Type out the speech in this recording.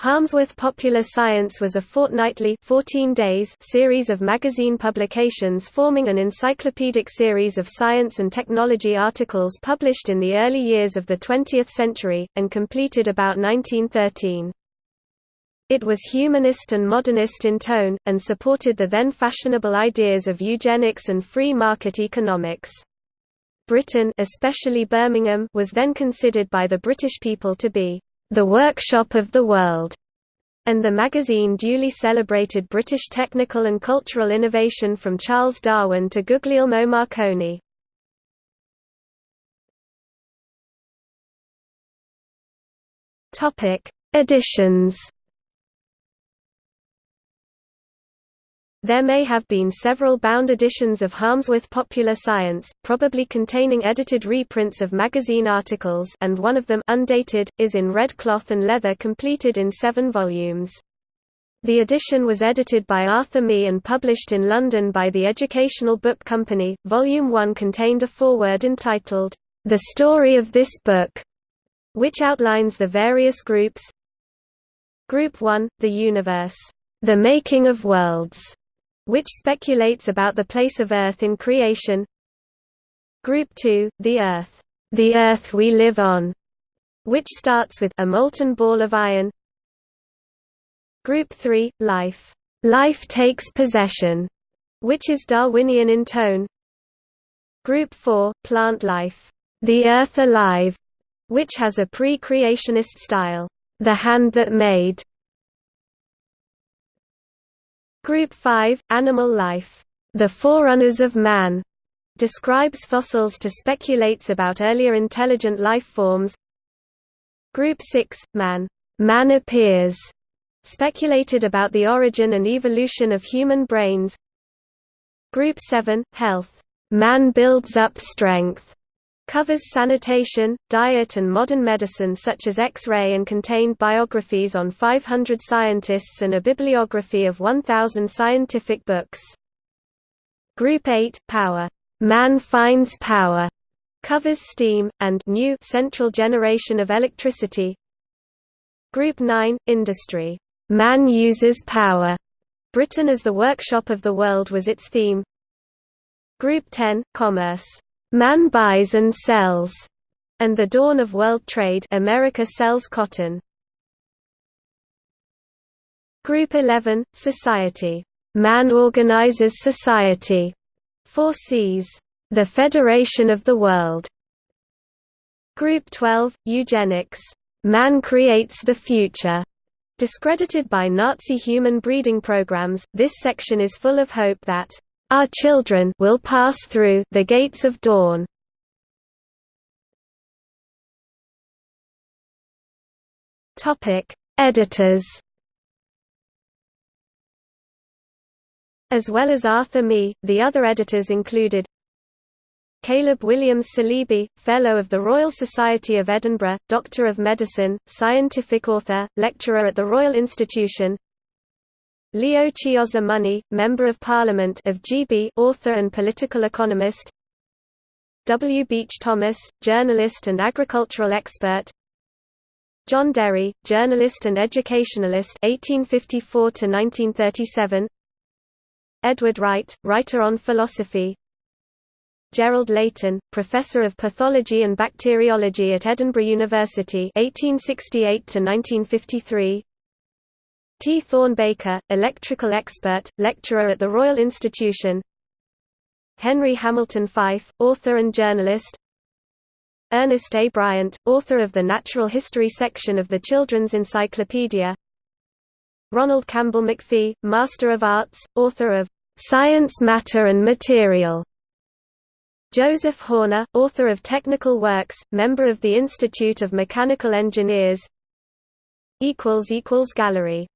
Harmsworth Popular Science was a fortnightly 14 days series of magazine publications forming an encyclopedic series of science and technology articles published in the early years of the 20th century, and completed about 1913. It was humanist and modernist in tone, and supported the then fashionable ideas of eugenics and free market economics. Britain especially Birmingham was then considered by the British people to be the workshop of the world, and the magazine duly celebrated British technical and cultural innovation from Charles Darwin to Guglielmo Marconi. Editions There may have been several bound editions of Harmsworth Popular Science, probably containing edited reprints of magazine articles and one of them undated, is in red cloth and leather completed in seven volumes. The edition was edited by Arthur Mee and published in London by the Educational Book Company. Volume 1 contained a foreword entitled, The Story of This Book, which outlines the various groups. Group 1, The Universe, The Making of Worlds, which speculates about the place of Earth in creation. Group 2, the Earth, the Earth we live on, which starts with a molten ball of iron. Group 3, life, life takes possession, which is Darwinian in tone. Group 4, plant life, the Earth alive, which has a pre-creationist style, the hand that made, Group 5, Animal Life, the forerunners of man, describes fossils to speculates about earlier intelligent life forms. Group 6, Man, man appears, speculated about the origin and evolution of human brains. Group 7, Health, man builds up strength, Covers sanitation, diet and modern medicine such as X-ray and contained biographies on 500 scientists and a bibliography of 1,000 scientific books. Group 8, Power. Man finds power. Covers steam, and new central generation of electricity. Group 9, Industry. Man uses power. Britain as the workshop of the world was its theme. Group 10, Commerce. Man buys and sells, and the dawn of world trade America sells cotton. Group 11, Society. Man organizes society. Cs. The Federation of the World. Group 12, Eugenics. Man creates the future. Discredited by Nazi human breeding programs, this section is full of hope that our children will pass through the gates of dawn. Topic: Editors. As well as Arthur Mee, the other editors included Caleb Williams Saleeby, Fellow of the Royal Society of Edinburgh, Doctor of Medicine, scientific author, lecturer at the Royal Institution Leo Chiozza Money, Member of Parliament of GB, author and political economist. W. Beach Thomas, journalist and agricultural expert. John Derry, journalist and educationalist 1854 to 1937. Edward Wright, writer on philosophy. Gerald Leighton, professor of pathology and bacteriology at Edinburgh University 1868 to 1953. T. Thorne Baker, electrical expert, lecturer at the Royal Institution. Henry Hamilton Fyfe, author and journalist. Ernest A. Bryant, author of the Natural History section of the Children's Encyclopedia. Ronald Campbell Macfie, Master of Arts, author of Science Matter and Material. Joseph Horner, author of Technical Works, member of the Institute of Mechanical Engineers. Gallery